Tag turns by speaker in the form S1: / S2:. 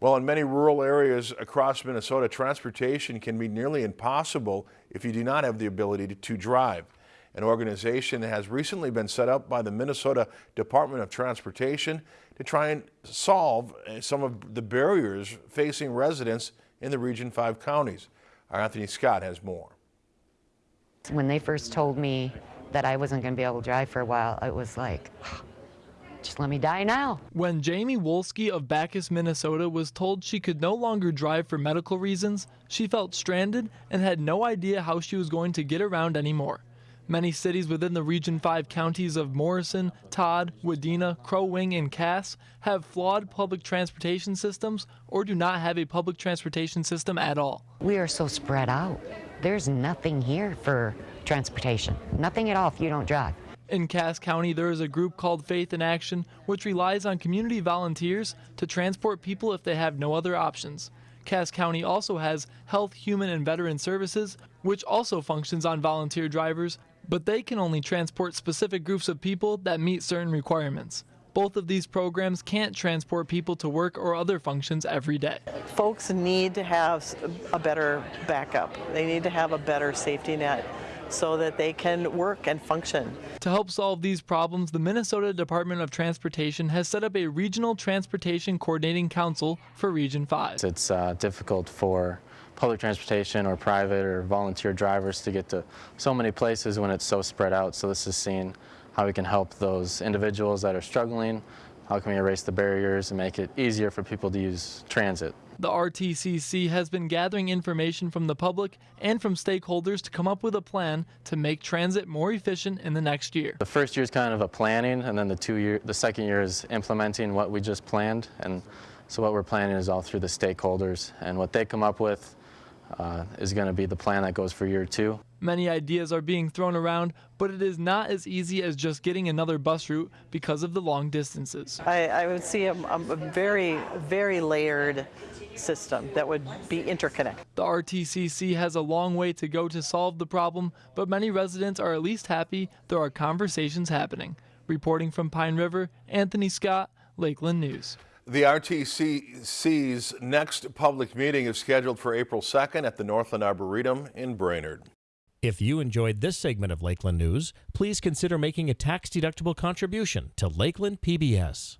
S1: Well, in many rural areas across Minnesota, transportation can be nearly impossible if you do not have the ability to, to drive. An organization has recently been set up by the Minnesota Department of Transportation to try and solve uh, some of the barriers facing residents in the Region 5 counties. Our Anthony Scott has more.
S2: When they first told me that I wasn't going to be able to drive for a while, it was like, just let me die now.
S3: When Jamie Wolski of Backus, Minnesota was told she could no longer drive for medical reasons, she felt stranded and had no idea how she was going to get around anymore. Many cities within the Region 5 counties of Morrison, Todd, Wadena, Crow Wing, and Cass have flawed public transportation systems or do not have a public transportation system at all.
S2: We are so spread out. There's nothing here for transportation. Nothing at all if you don't drive.
S3: In Cass County, there is a group called Faith in Action, which relies on community volunteers to transport people if they have no other options. Cass County also has Health, Human, and Veteran Services, which also functions on volunteer drivers, but they can only transport specific groups of people that meet certain requirements. Both of these programs can't transport people to work or other functions every day.
S4: Folks need to have a better backup. They need to have a better safety net so that they can work and function.
S3: To help solve these problems, the Minnesota Department of Transportation has set up a Regional Transportation Coordinating Council for Region 5.
S5: It's uh, difficult for public transportation or private or volunteer drivers to get to so many places when it's so spread out. So this is seeing how we can help those individuals that are struggling, how can we erase the barriers and make it easier for people to use transit.
S3: The RTCC has been gathering information from the public and from stakeholders to come up with a plan to make transit more efficient in the next year.
S5: The first year is kind of a planning, and then the two year, the second year is implementing what we just planned. And so what we're planning is all through the stakeholders, and what they come up with uh, is going to be the plan that goes for year two.
S3: Many ideas are being thrown around, but it is not as easy as just getting another bus route because of the long distances.
S4: I, I would see a, a very, very layered system that would be interconnected.
S3: The RTCC has a long way to go to solve the problem, but many residents are at least happy there are conversations happening. Reporting from Pine River, Anthony Scott, Lakeland News.
S1: The RTCC's next public meeting is scheduled for April 2nd at the Northland Arboretum in Brainerd.
S6: If you enjoyed this segment of Lakeland News, please consider making a tax-deductible contribution to Lakeland PBS.